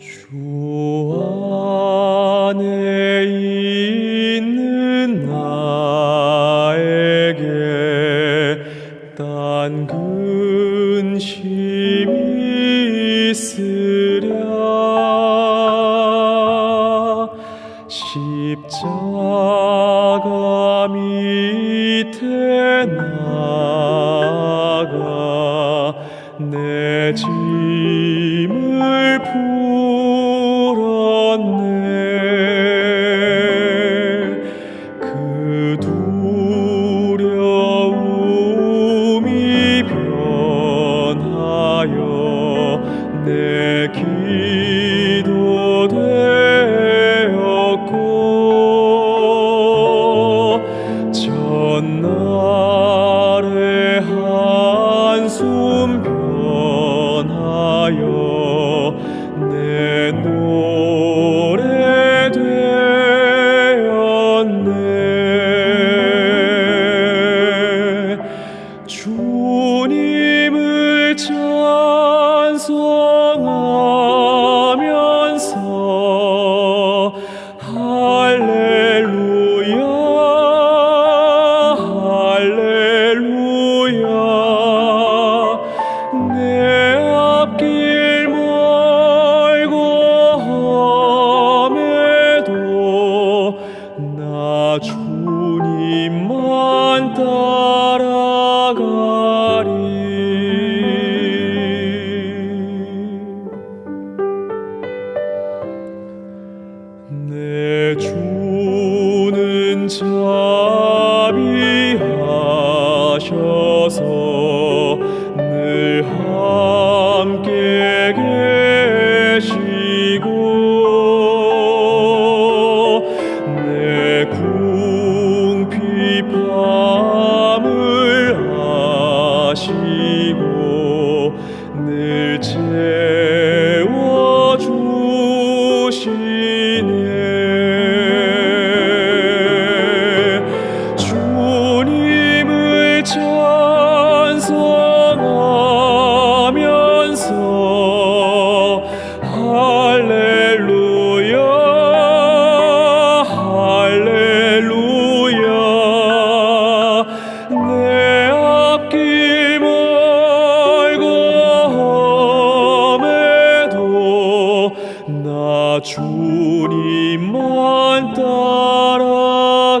주 십자가 밑에 나가 내 짐을 풀었네. 그 두려움이 변하여 내길 자비하셔서 늘 함께 계시고 내 궁핍함을 아시고 늘 채워주시네. 나 주님만 따라가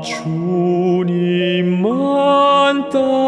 주님만 따